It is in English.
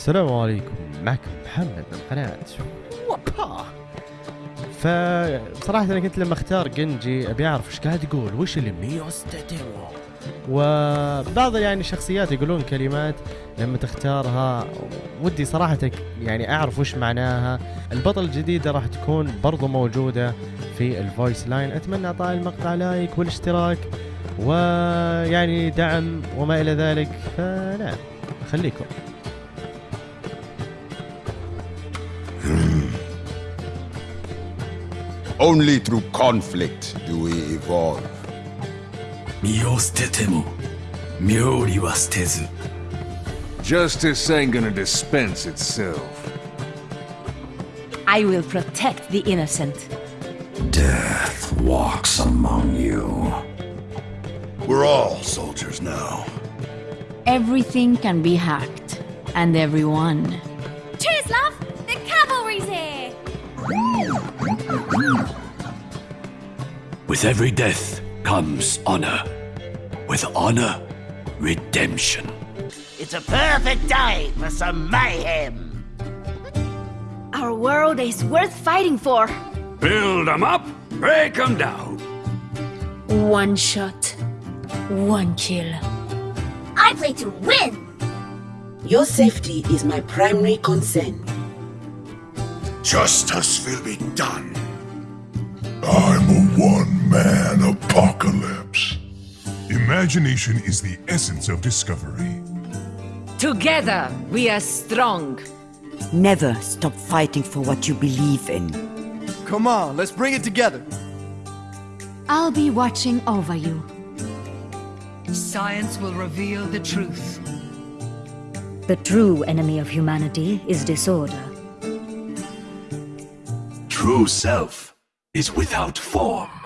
السلام عليكم. معكم محمد من قناة وابا فبصراحة أنا كنت لما أختار جنجي أبي أعرف إيش قاعد يقول وش اللي ميوستاتيمو وبعض يعني الشخصيات يقولون كلمات لما تختارها ودي صراحة يعني أعرف وش معناها. البطل الجديدة راح تكون برضو موجودة في الفويس لاين. أتمنى أعطاء المقطع لايك والاشتراك ويعني دعم وما إلى ذلك. فنعم خليكم. Only through conflict do we evolve. 身を捨てても妙理は捨てず Justice ain't gonna dispense itself. I will protect the innocent. Death walks among you We're all soldiers now. Everything can be hacked, and everyone. With every death comes honor With honor, redemption It's a perfect day for some mayhem. Our world is worth fighting for. Build 'em up, break 'em down One shot, one kill. I play to win! Your safety is my primary concern. Justice will be done. I'm a one-man apocalypse. Imagination is the essence of discovery. Together, we are strong. Never stop fighting for what you believe in. Come on, let's bring it together. I'll be watching over you. Science will reveal the truth. The true enemy of humanity is disorder. True self is without form